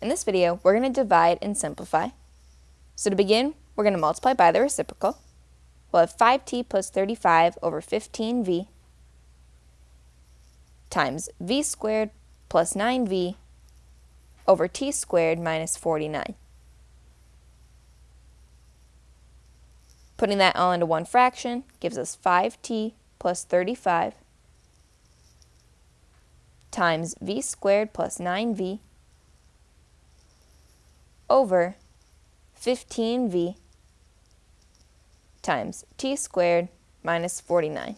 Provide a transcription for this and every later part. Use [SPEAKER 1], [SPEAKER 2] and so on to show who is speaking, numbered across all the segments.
[SPEAKER 1] In this video, we're going to divide and simplify. So to begin, we're going to multiply by the reciprocal. We'll have 5t plus 35 over 15v times v squared plus 9v over t squared minus 49. Putting that all into one fraction gives us 5t plus 35 times v squared plus 9v over 15v times t squared minus 49.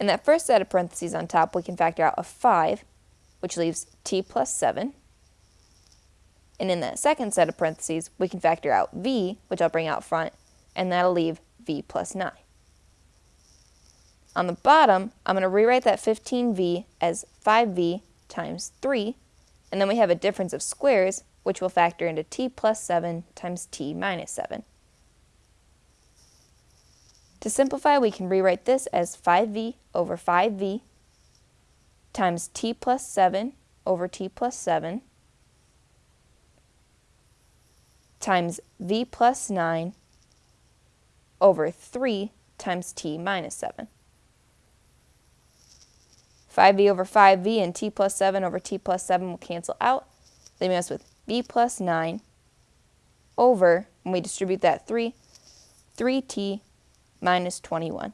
[SPEAKER 1] In that first set of parentheses on top, we can factor out a 5, which leaves t plus 7. And in that second set of parentheses, we can factor out v, which I'll bring out front, and that'll leave v plus 9. On the bottom, I'm going to rewrite that 15v as 5v times 3, and then we have a difference of squares, which will factor into t plus 7 times t minus 7. To simplify, we can rewrite this as 5v over 5v times t plus 7 over t plus 7 times v plus 9 over 3 times t minus 7. 5v over 5v and t plus 7 over t plus 7 will cancel out, leaving us with v plus 9 over, when we distribute that 3, 3t minus 21.